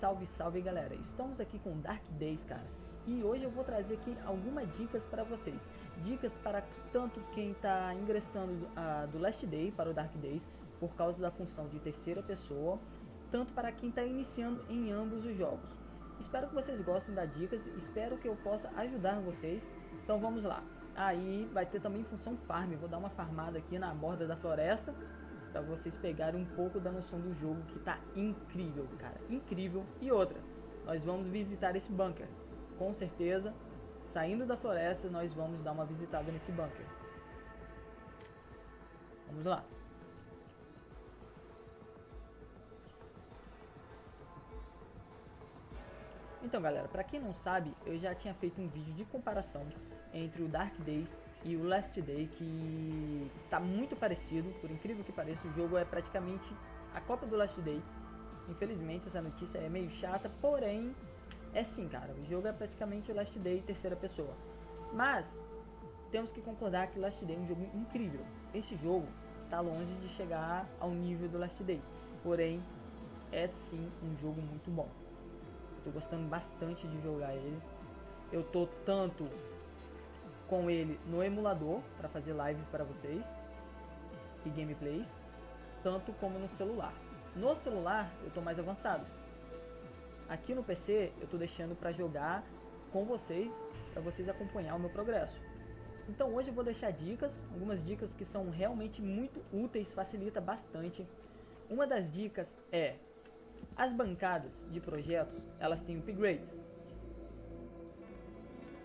Salve, salve galera! Estamos aqui com Dark Days, cara. E hoje eu vou trazer aqui algumas dicas para vocês. Dicas para tanto quem está ingressando do Last Day para o Dark Days, por causa da função de terceira pessoa, tanto para quem está iniciando em ambos os jogos. Espero que vocês gostem das dicas, espero que eu possa ajudar vocês. Então vamos lá. Aí vai ter também função farm, vou dar uma farmada aqui na borda da floresta para vocês pegarem um pouco da noção do jogo que tá incrível, cara, incrível. E outra, nós vamos visitar esse bunker, com certeza. Saindo da floresta, nós vamos dar uma visitada nesse bunker. Vamos lá. Então galera, para quem não sabe, eu já tinha feito um vídeo de comparação entre o Dark Days e o Last Day, que tá muito parecido, por incrível que pareça, o jogo é praticamente a cópia do Last Day. Infelizmente essa notícia é meio chata, porém é sim, cara, o jogo é praticamente Last Day terceira pessoa. Mas temos que concordar que Last Day é um jogo incrível. Esse jogo está longe de chegar ao nível do Last Day, porém é sim um jogo muito bom. Estou gostando bastante de jogar ele. Eu tô tanto com ele no emulador para fazer live para vocês e gameplays, tanto como no celular. No celular eu tô mais avançado. Aqui no PC eu tô deixando para jogar com vocês, para vocês acompanhar o meu progresso. Então hoje eu vou deixar dicas, algumas dicas que são realmente muito úteis, facilita bastante. Uma das dicas é as bancadas de projetos, elas têm upgrades.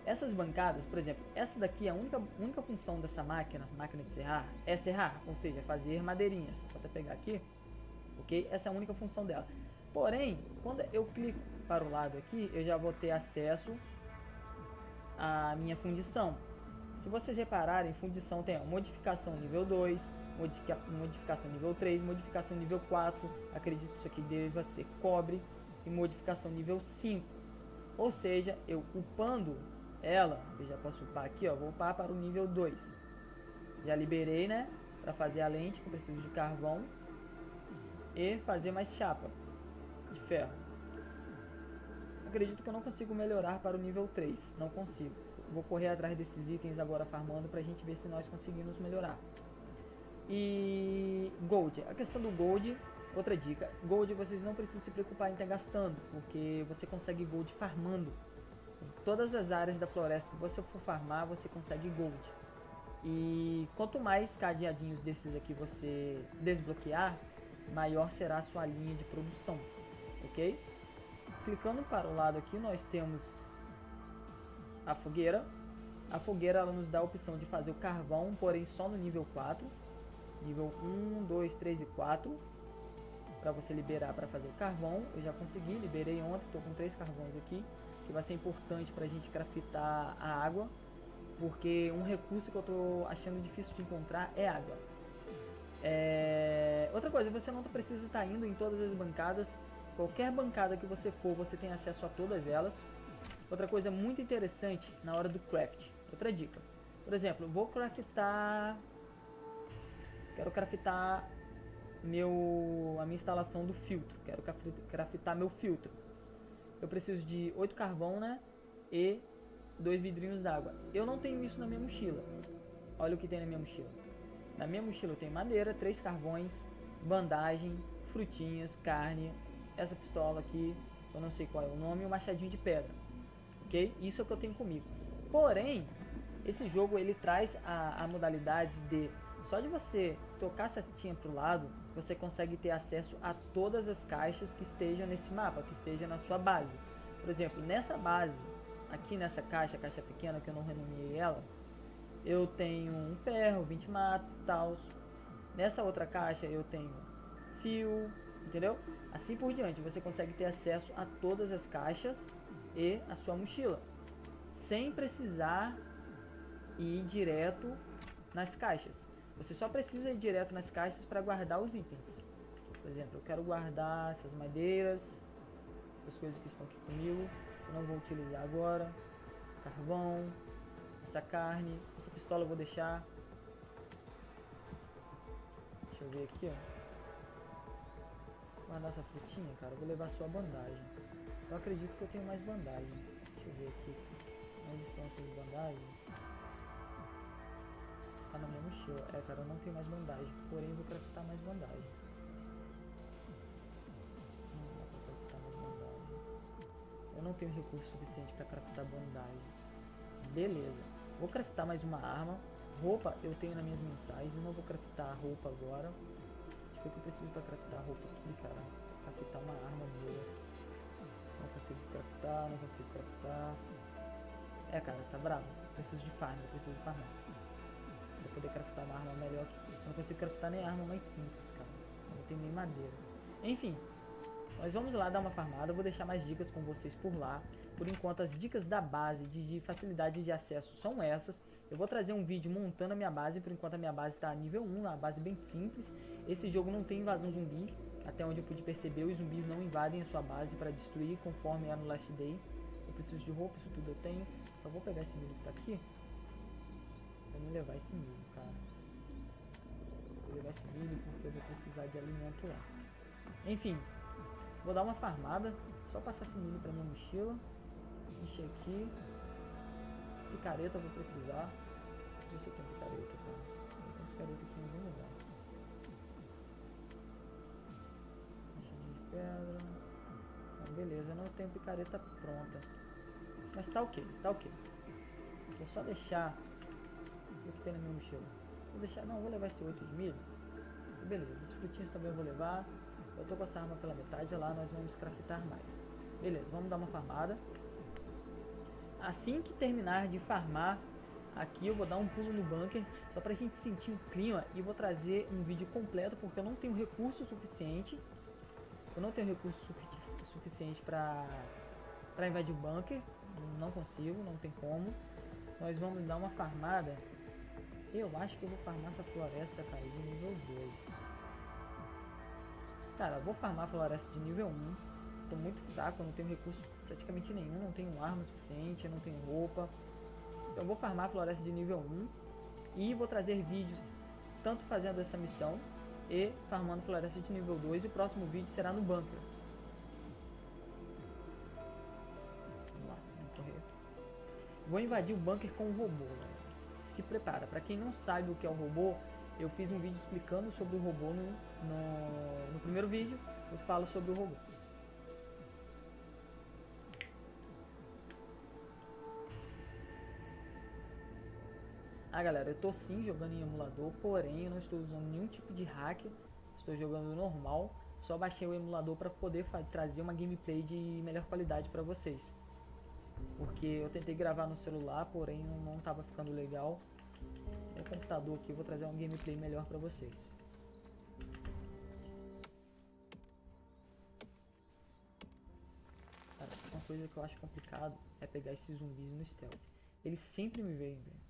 Essas bancadas, por exemplo, essa daqui, a única, única função dessa máquina, máquina de serrar, é serrar, ou seja, fazer madeirinhas. Vou até pegar aqui, ok? Essa é a única função dela. Porém, quando eu clico para o lado aqui, eu já vou ter acesso à minha fundição. Se vocês repararem, fundição tem modificação nível 2, modificação nível 3, modificação nível 4, acredito que isso aqui deva ser cobre, e modificação nível 5. Ou seja, eu upando ela, eu já posso upar aqui, ó, vou upar para o nível 2. Já liberei, né, para fazer a lente, que eu preciso de carvão, e fazer mais chapa de ferro. Acredito que eu não consigo melhorar para o nível 3, não consigo. Vou correr atrás desses itens agora farmando para a gente ver se nós conseguimos melhorar. E Gold, a questão do Gold, outra dica, Gold vocês não precisam se preocupar em estar gastando, porque você consegue Gold farmando. Todas as áreas da floresta que você for farmar, você consegue Gold. E quanto mais cadeadinhos desses aqui você desbloquear, maior será a sua linha de produção, ok? Clicando para o lado aqui, nós temos a fogueira. A fogueira ela nos dá a opção de fazer o carvão, porém só no nível 4 nível 1, 2, 3 e 4 para você liberar para fazer carvão. Eu já consegui, liberei ontem, estou com três carvões aqui, que vai ser importante para a gente craftar a água, porque um recurso que eu estou achando difícil de encontrar é água. É... Outra coisa, você não precisa estar tá indo em todas as bancadas, qualquer bancada que você for, você tem acesso a todas elas. Outra coisa muito interessante na hora do craft, outra dica. Por exemplo, vou craftar Quero craftar meu, a minha instalação do filtro. Quero craftar meu filtro. Eu preciso de 8 carvão, né? E dois vidrinhos d'água. Eu não tenho isso na minha mochila. Olha o que tem na minha mochila. Na minha mochila eu tenho madeira, três carvões, bandagem, frutinhas, carne, essa pistola aqui, eu não sei qual é o nome, e um machadinho de pedra. Ok? Isso é o que eu tenho comigo. Porém, esse jogo ele traz a, a modalidade de só de você tocar a setinha para o lado, você consegue ter acesso a todas as caixas que estejam nesse mapa, que estejam na sua base. Por exemplo, nessa base, aqui nessa caixa, caixa pequena que eu não renomeei ela, eu tenho um ferro, 20 matos e tal. Nessa outra caixa eu tenho fio, entendeu? Assim por diante, você consegue ter acesso a todas as caixas e a sua mochila, sem precisar ir direto nas caixas. Você só precisa ir direto nas caixas para guardar os itens. Por exemplo, eu quero guardar essas madeiras, as coisas que estão aqui comigo, eu não vou utilizar agora. Carvão, essa carne, essa pistola eu vou deixar. Deixa eu ver aqui, ó. Guardar essa frutinha, cara. Eu vou levar sua bandagem. Eu acredito que eu tenho mais bandagem. Deixa eu ver aqui. Onde estão essas bandagens? Tá na minha mochila. É, cara, eu não tenho mais bandagem. Porém, vou craftar mais bandagem. Não dá pra craftar mais bandagem. Eu não tenho recurso suficiente pra craftar bandagem. Beleza. Vou craftar mais uma arma. Roupa eu tenho nas minhas mensais. Não vou craftar roupa agora. Deixa eu ver o que eu preciso pra craftar roupa aqui, cara. Craftar uma arma boa. Não consigo craftar, não consigo craftar. É, cara, tá bravo. Preciso de farm, preciso de farmar. Pra poder craftar uma arma melhor aqui. Eu não consigo craftar nem arma mais simples, cara. Não tenho nem madeira. Enfim, nós vamos lá dar uma farmada. Eu vou deixar mais dicas com vocês por lá. Por enquanto, as dicas da base de, de facilidade de acesso são essas. Eu vou trazer um vídeo montando a minha base. Por enquanto, a minha base está nível 1, uma base bem simples. Esse jogo não tem invasão zumbi. Até onde eu pude perceber, os zumbis não invadem a sua base para destruir conforme é no Last Day. Eu preciso de roupa, isso tudo eu tenho. Só vou pegar esse milho que tá aqui. Me levar esse milho, cara. Vou levar esse milho porque eu vou precisar de alimento lá. Enfim, vou dar uma farmada. Só passar esse milho pra minha mochila. Encher aqui. Picareta eu vou precisar. Deixa eu tenho picareta, cara. Eu tenho picareta aqui em algum lugar. Machadinha de pedra. Então, beleza, eu não tenho picareta pronta. Mas tá ok, tá ok. É só deixar o que tem na minha mochila. Vou deixar, não, vou levar esse 8 de milho. Beleza, esses frutinhos também eu vou levar. Eu tô com essa arma pela metade, lá nós vamos craftar mais. Beleza, vamos dar uma farmada. Assim que terminar de farmar, aqui eu vou dar um pulo no bunker, só pra gente sentir o clima e vou trazer um vídeo completo, porque eu não tenho recurso suficiente. Eu não tenho recurso sufici suficiente pra, pra invadir o bunker. Não consigo, não tem como. Nós vamos dar uma farmada. Eu acho que eu vou farmar essa floresta, cara, de nível 2. Cara, eu vou farmar a floresta de nível 1. Tô muito fraco, eu não tenho recurso praticamente nenhum. Não tenho arma suficiente, não tenho roupa. Então eu vou farmar a floresta de nível 1. E vou trazer vídeos tanto fazendo essa missão e farmando floresta de nível 2. E o próximo vídeo será no bunker. Vou invadir o bunker com o robô, né? Se prepara. Para quem não sabe o que é o robô, eu fiz um vídeo explicando sobre o robô no, no, no primeiro vídeo. Eu falo sobre o robô. Ah, galera, eu tô sim jogando em emulador, porém eu não estou usando nenhum tipo de hack. Estou jogando normal. Só baixei o emulador para poder trazer uma gameplay de melhor qualidade para vocês. Porque eu tentei gravar no celular, porém não estava ficando legal. É computador aqui, vou trazer um gameplay melhor para vocês. Cara, uma coisa que eu acho complicado é pegar esses zumbis no stealth. Eles sempre me veem, velho.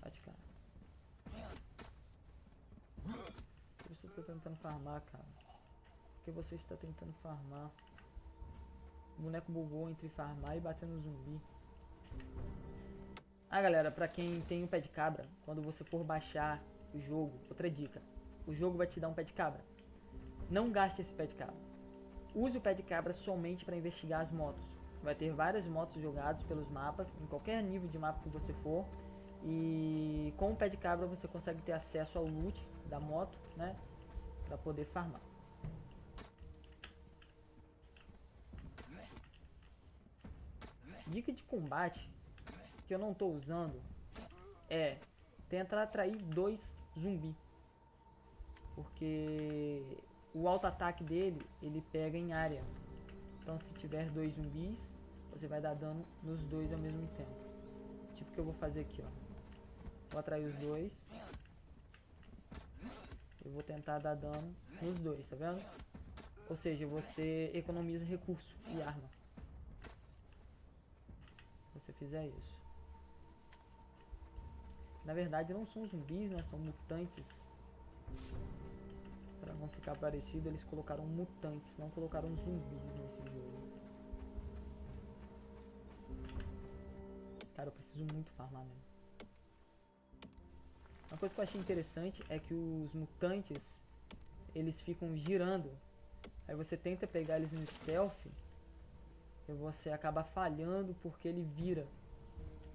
Bate, cara. Por que você está tentando farmar, cara? Por que você está tentando farmar? O boneco bugou entre farmar e bater no zumbi. Ah, galera, pra quem tem o pé de cabra, quando você for baixar o jogo, outra dica. O jogo vai te dar um pé de cabra. Não gaste esse pé de cabra. Use o pé de cabra somente para investigar as motos. Vai ter várias motos jogadas pelos mapas, em qualquer nível de mapa que você for. E com o pé de cabra você consegue ter acesso ao loot da moto, né? Pra poder farmar. Dica de combate que eu não estou usando é tentar atrair dois zumbi. Porque o auto ataque dele, ele pega em área. Então se tiver dois zumbis, você vai dar dano nos dois ao mesmo tempo. Tipo que eu vou fazer aqui, ó. Vou atrair os dois. Eu vou tentar dar dano nos dois, tá vendo? Ou seja, você economiza recurso e arma você fizer isso. Na verdade não são zumbis, né? São mutantes. Para não ficar parecido, eles colocaram mutantes, não colocaram zumbis nesse jogo. Cara, eu preciso muito farmar mesmo. Uma coisa que eu achei interessante é que os mutantes, eles ficam girando. Aí você tenta pegar eles no stealth e você acaba falhando porque ele vira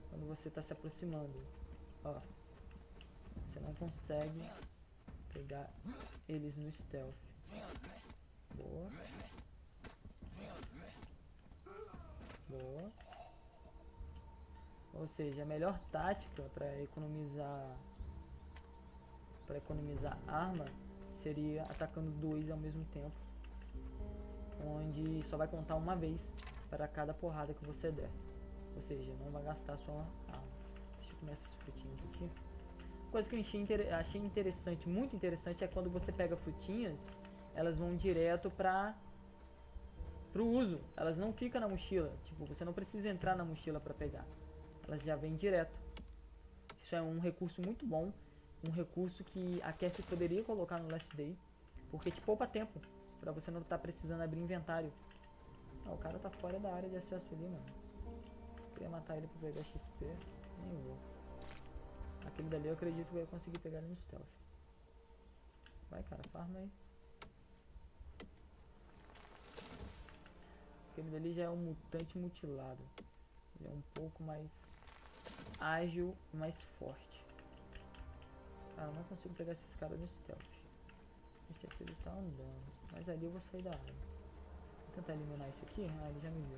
quando você está se aproximando. Ó, você não consegue pegar eles no stealth. Boa. Boa. Ou seja, a melhor tática para economizar para economizar arma seria atacando dois ao mesmo tempo, onde só vai contar uma vez para cada porrada que você der. Ou seja, não vai gastar sua arma. Deixa eu comer essas frutinhas aqui. Coisa que eu achei, inter achei interessante, muito interessante, é quando você pega frutinhas, elas vão direto para pro uso. Elas não ficam na mochila. Tipo, você não precisa entrar na mochila para pegar. Elas já vêm direto. Isso é um recurso muito bom um recurso que a Kef poderia colocar no Last Day, porque te poupa tempo, pra você não estar tá precisando abrir inventário. Ah, o cara tá fora da área de acesso ali, mano. Eu ia matar ele pra pegar XP, nem vou. Aquele dali eu acredito que eu ia conseguir pegar ele no stealth. Vai, cara, farma aí. Aquele dali já é um mutante mutilado. Ele é um pouco mais ágil mais forte. Ah, eu não consigo pegar esses caras no stealth. Esse aqui ele tá andando. Mas ali eu vou sair da área. Vou tentar eliminar esse aqui. Ah, ele já me viu.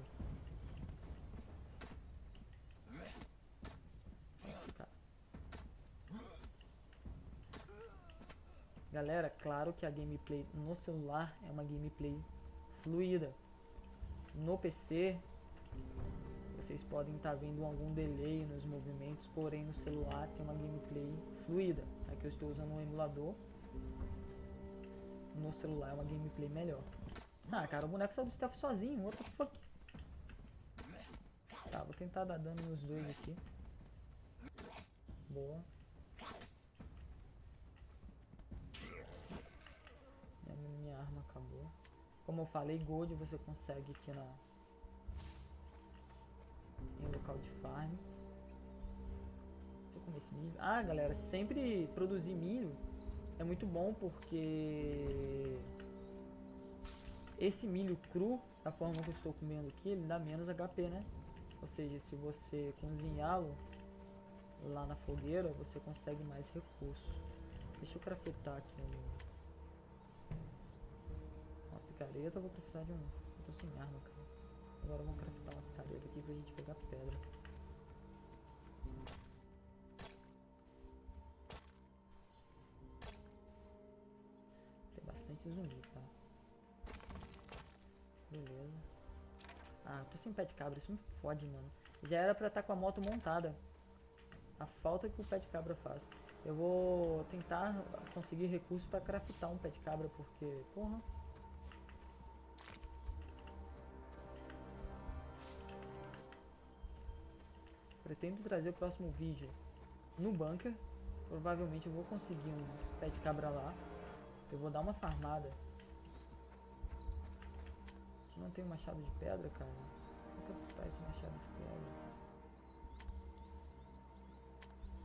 Galera, claro que a gameplay no celular é uma gameplay fluida. No PC, vocês podem estar tá vendo algum delay nos movimentos, porém no celular tem uma gameplay fluida. Aqui eu estou usando um emulador. No celular é uma gameplay melhor. Ah, cara, o boneco saiu do stealth sozinho. What the fuck? Tá, vou tentar dar dano nos dois aqui. Boa. Minha, minha arma acabou. Como eu falei, gold você consegue aqui na em local de farm. Vou comer esse milho. Ah, galera, sempre produzir milho é muito bom porque esse milho cru, da forma que eu estou comendo aqui, ele dá menos HP, né? Ou seja, se você cozinhá-lo lá na fogueira, você consegue mais recursos. Deixa eu craftar aqui um... uma picareta, vou precisar de um... Eu tô sem arma, cara. Agora vamos craftar uma picareta aqui pra gente pegar pedra. Tem bastante zumbi? Beleza. Ah, tô sem pé de cabra, isso me fode, mano. Já era pra estar tá com a moto montada. A falta que o pé de cabra faz. Eu vou tentar conseguir recursos pra craftar um pé de cabra, porque, porra... Pretendo trazer o próximo vídeo no bunker. Provavelmente eu vou conseguir um pé de cabra lá. Eu vou dar uma farmada. Não tem machado de pedra, cara. Vou captar esse machado de pedra.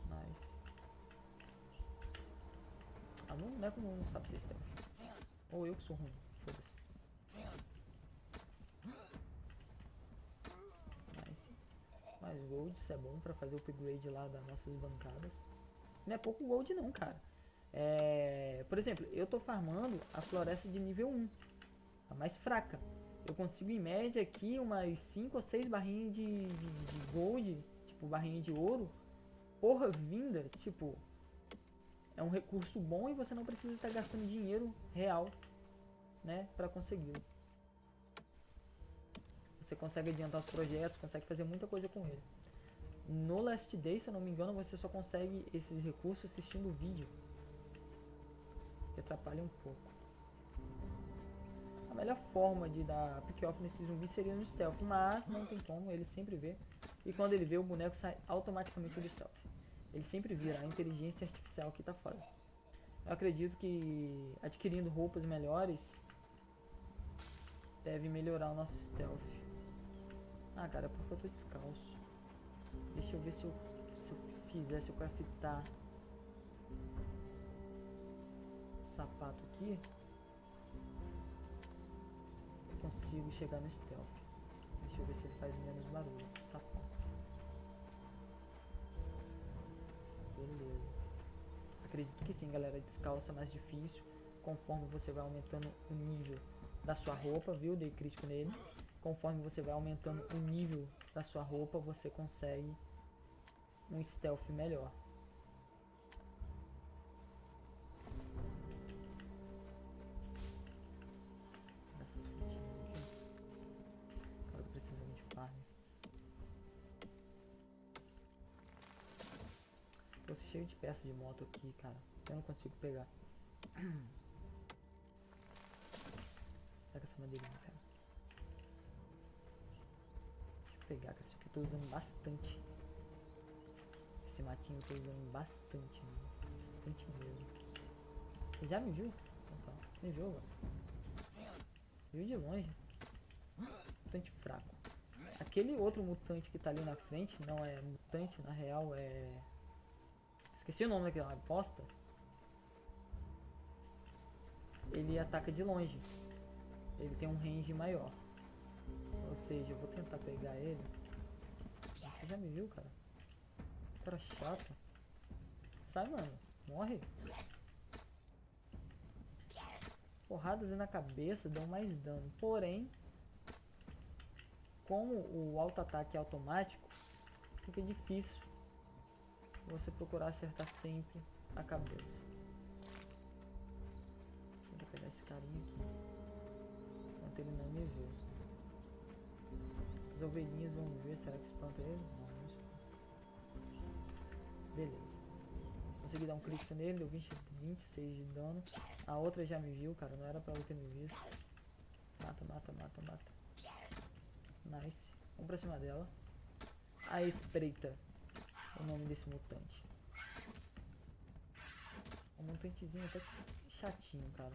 Nice. Ah, não, não é como não sabe stealth. Ou eu que sou ruim. Foda-se. mais gold, isso é bom pra fazer o upgrade lá das nossas bancadas. Não é pouco gold não, cara. É, por exemplo, eu tô farmando a floresta de nível 1, a mais fraca. Eu consigo em média aqui umas 5 ou 6 barrinhas de, de, de gold, tipo barrinha de ouro, por vinda, tipo, é um recurso bom e você não precisa estar gastando dinheiro real, né, para consegui-lo. Você consegue adiantar os projetos, consegue fazer muita coisa com ele. No Last Day, se eu não me engano, você só consegue esses recursos assistindo o vídeo. Que atrapalha um pouco. A melhor forma de dar pick-off nesse zumbi seria no stealth, mas não tem como, ele sempre vê. E quando ele vê, o boneco sai automaticamente do stealth. Ele sempre vira a inteligência artificial que está fora. Eu acredito que adquirindo roupas melhores deve melhorar o nosso stealth. Ah, cara, é porque eu tô descalço. Deixa eu ver se eu, se eu fizer, se eu craftar sapato aqui. Consigo chegar no stealth. Deixa eu ver se ele faz menos barulho. Sapão. Beleza. Acredito que sim, galera. Descalça é mais difícil. Conforme você vai aumentando o nível da sua roupa, viu? Dei crítico nele. Conforme você vai aumentando o nível da sua roupa, você consegue um stealth melhor. Cheio de peças de moto aqui, cara. Eu não consigo pegar. Pega essa madeirinha, cara. Deixa eu pegar, cara. Isso aqui eu tô usando bastante. Esse matinho eu tô usando bastante, mano. Bastante mesmo. Você já me viu? Então tá. Me viu, mano? Viu de longe. Mutante fraco. Aquele outro mutante que tá ali na frente não é mutante, na real é... Esqueci o nome daquela bosta. Ele ataca de longe. Ele tem um range maior. Ou seja, eu vou tentar pegar ele. Você já me viu, cara? Cara chato. Sai, mano. Morre. Porradas na cabeça dão mais dano. Porém, como o auto-ataque é automático, fica difícil você procurar acertar sempre a cabeça. Vou pegar esse carinha aqui. Enquanto ele não me vê. As ovelhinhas vão ver. Será que espanta ele? Não, não espanta. Beleza. Consegui dar um crítico nele, deu 20, 26 de dano. A outra já me viu, cara. Não era pra ela ter me visto. Mata, mata, mata, mata. Nice. Vamos pra cima dela. A espreita. O nome desse mutante. Um mutantezinho até que chatinho, cara.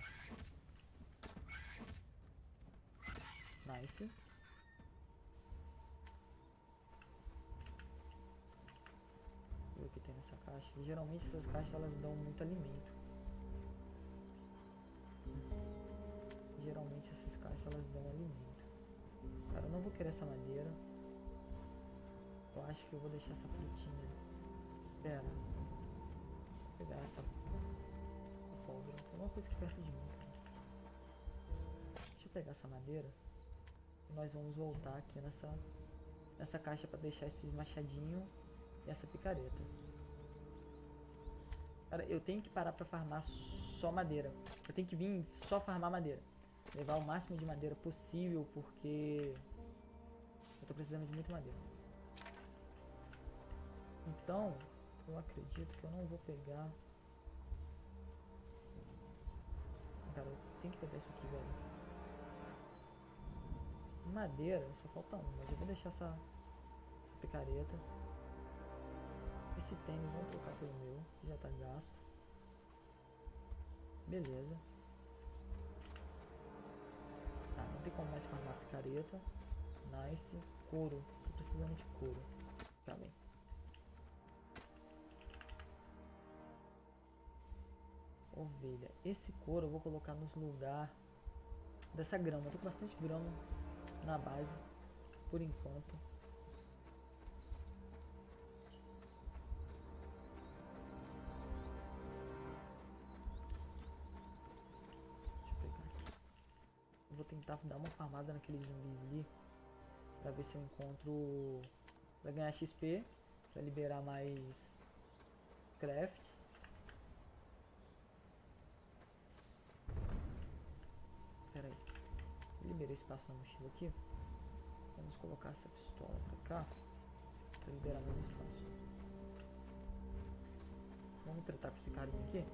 Nice. Ver o que tem nessa caixa. Geralmente essas caixas elas dão muito alimento. Geralmente essas caixas elas dão alimento. Cara, eu não vou querer essa madeira. Eu acho que eu vou deixar essa frutinha. Pera. Vou pegar essa pólvora. Tem alguma coisa aqui perto de mim. Deixa eu pegar essa madeira. E nós vamos voltar aqui nessa, nessa caixa para deixar esses machadinhos e essa picareta. Cara, eu tenho que parar pra farmar só madeira. Eu tenho que vir só farmar madeira. Levar o máximo de madeira possível, porque eu tô precisando de muita madeira. Então, eu acredito que eu não vou pegar... Cara, eu tenho que pegar isso aqui, velho. Madeira, só falta um, mas eu vou deixar essa picareta. Esse tênis vamos trocar pelo meu, que já tá gasto. Beleza. Tá, não tem como mais farmar picareta. Nice. Couro. Tô precisando de couro. Tá bem. Ovelha. Esse couro eu vou colocar nos lugar dessa grama. Eu tô com bastante grama na base. Por enquanto. vou tentar dar uma farmada naqueles zumbis ali. Pra ver se eu encontro... Pra ganhar XP. Pra liberar mais... Crafts. Pera aí. Liberei espaço na mochila aqui. Vamos colocar essa pistola pra cá. Pra liberar mais espaço. Vamos tratar com esse carinha aqui.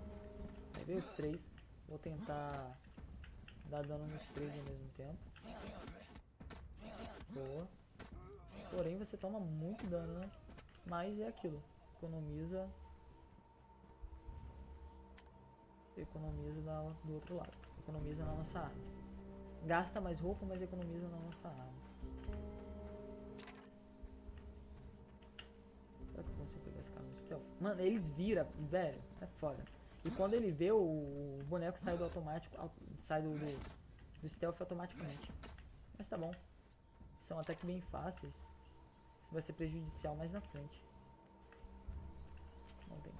Aí veio os três. Vou tentar Dá dano nos três ao mesmo tempo. Boa. Porém, você toma muito dano, né? Mas é aquilo. Economiza... Economiza do outro lado. Economiza na nossa arma. Gasta mais roupa, mas economiza na nossa arma. Será que eu consigo pegar esse cara no stealth? Mano, eles viram, velho. É foda. E quando ele vê, o, o boneco sai do automático, sai do, do, do stealth automaticamente. Mas tá bom. São até que bem fáceis. Isso vai ser prejudicial mais na frente. Não tem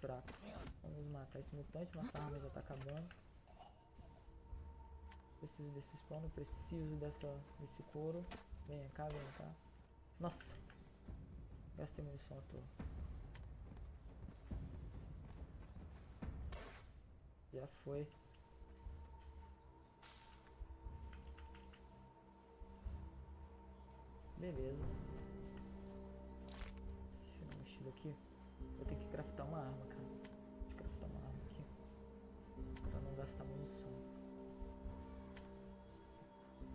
fraco. Vamos matar esse mutante. Nossa arma já tá acabando. Preciso desse spawn, preciso dessa, desse couro. Vem cá, vem cá. Nossa! Gastei munição à toa. Já foi. Beleza. Deixa eu dar uma mochila aqui. Vou ter que craftar uma arma, cara. Eu craftar uma arma aqui. Pra não gastar munição.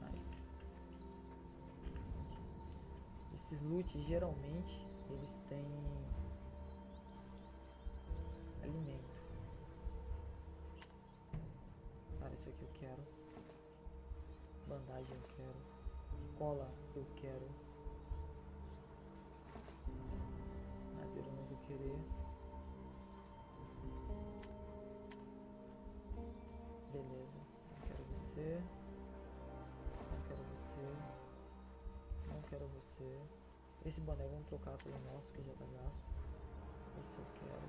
Nice. Esses loot geralmente eles têm alimento. Cara, isso aqui eu quero. Bandagem eu quero. Cola eu quero. Esse boné vamos trocar pelo nosso que já tá gasto. Esse eu quero.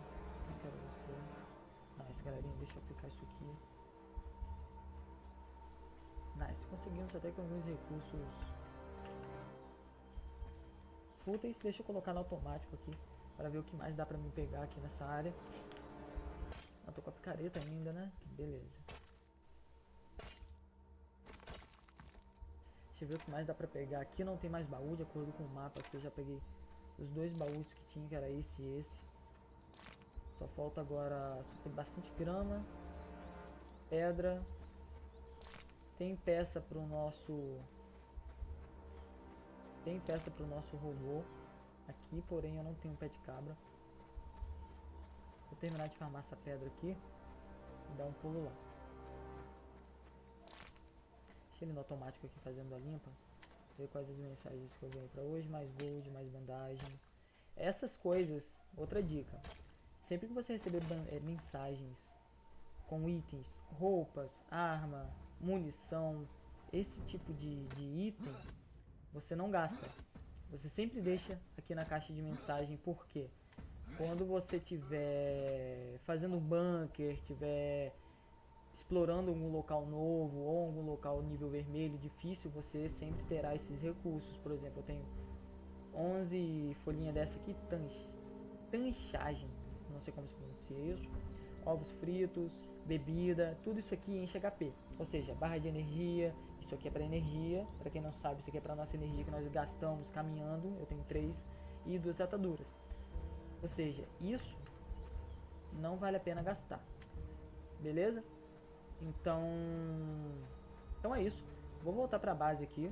Não quero você. Nice, galerinha. Deixa eu aplicar isso aqui. Nice. Conseguimos até com alguns recursos fúteis. Deixa eu colocar no automático aqui. Para ver o que mais dá pra me pegar aqui nessa área. Eu tô com a picareta ainda, né? Beleza. Deixa eu ver o que mais dá pra pegar. Aqui não tem mais baú, de acordo com o mapa aqui eu já peguei os dois baús que tinha, que era esse e esse. Só falta agora... Só tem bastante grama, pedra. Tem peça pro nosso... Tem peça pro nosso robô aqui, porém eu não tenho pé de cabra. Vou terminar de farmar essa pedra aqui e dar um pulo lá. No automático aqui fazendo a limpa. Ver quais as mensagens que eu ganhei pra hoje. Mais gold, mais bandagem. Essas coisas, outra dica. Sempre que você receber é, mensagens com itens, roupas, arma, munição, esse tipo de, de item, você não gasta. Você sempre deixa aqui na caixa de mensagem, por quê? Quando você tiver fazendo bunker, tiver explorando algum local novo ou algum local nível vermelho difícil, você sempre terá esses recursos. Por exemplo, eu tenho 11 folhinhas dessa aqui, tanchagem, não sei como se pronuncia isso, ovos fritos, bebida, tudo isso aqui enche HP. Ou seja, barra de energia, isso aqui é para energia, para quem não sabe, isso aqui é para nossa energia que nós gastamos caminhando, eu tenho três, e duas ataduras. Ou seja, isso não vale a pena gastar. Beleza? Então, então é isso. Vou voltar para a base aqui.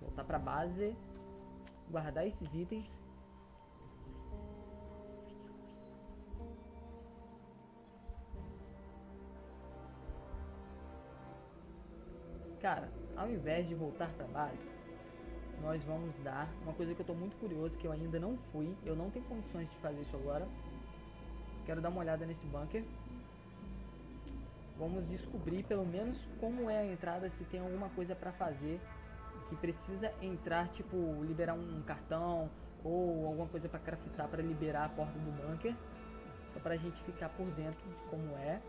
Voltar para a base. Guardar esses itens. Cara, ao invés de voltar para a base, nós vamos dar uma coisa que eu estou muito curioso, que eu ainda não fui. Eu não tenho condições de fazer isso agora. Quero dar uma olhada nesse bunker. Vamos descobrir pelo menos como é a entrada, se tem alguma coisa para fazer que precisa entrar, tipo liberar um cartão ou alguma coisa para craftar para liberar a porta do bunker. Só para a gente ficar por dentro de como é.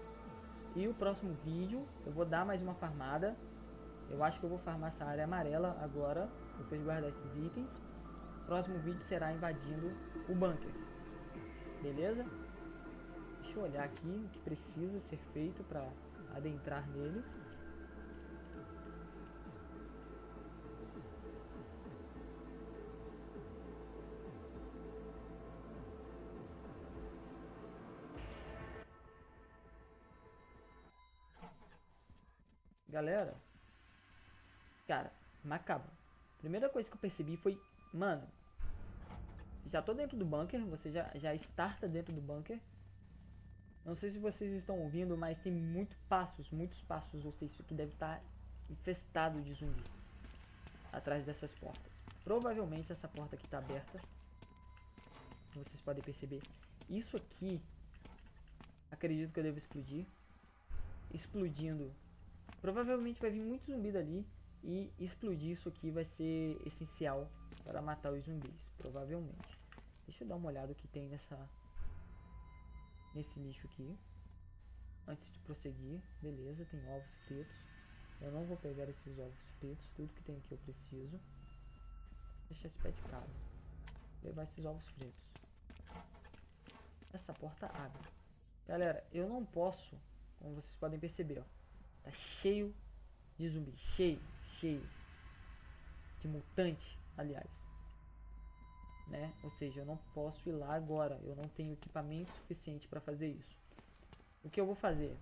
E o próximo vídeo eu vou dar mais uma farmada. Eu acho que eu vou farmar essa área amarela agora, depois de guardar esses itens. O próximo vídeo será invadindo o bunker. Beleza? Deixa eu olhar aqui o que precisa ser feito para adentrar nele. Galera, cara, macabro. Primeira coisa que eu percebi foi, mano, já tô dentro do bunker, você já, já starta dentro do bunker. Não sei se vocês estão ouvindo, mas tem muitos passos, muitos passos. Ou seja, isso aqui deve estar infestado de zumbi. atrás dessas portas. Provavelmente essa porta aqui está aberta. Vocês podem perceber. Isso aqui, acredito que eu devo explodir. Explodindo, provavelmente vai vir muito zumbi dali. E explodir isso aqui vai ser essencial para matar os zumbis, provavelmente. Deixa eu dar uma olhada o que tem nessa nesse lixo aqui. Antes de prosseguir, beleza, tem ovos pretos. Eu não vou pegar esses ovos pretos, tudo que tem aqui eu preciso. Deixa esse pé de cabra. Levar esses ovos pretos. Essa porta abre. Galera, eu não posso, como vocês podem perceber, ó. Tá cheio de zumbi, cheio, cheio. De mutante, aliás. Né? Ou seja, eu não posso ir lá agora. Eu não tenho equipamento suficiente para fazer isso. O que eu vou fazer?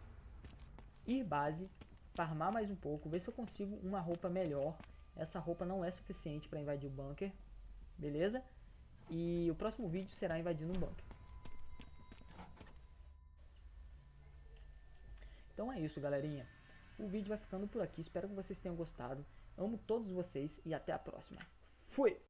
Ir base, farmar mais um pouco, ver se eu consigo uma roupa melhor. Essa roupa não é suficiente para invadir o bunker, beleza? E o próximo vídeo será invadindo um bunker. Então é isso, galerinha. O vídeo vai ficando por aqui. Espero que vocês tenham gostado. Amo todos vocês e até a próxima. Fui!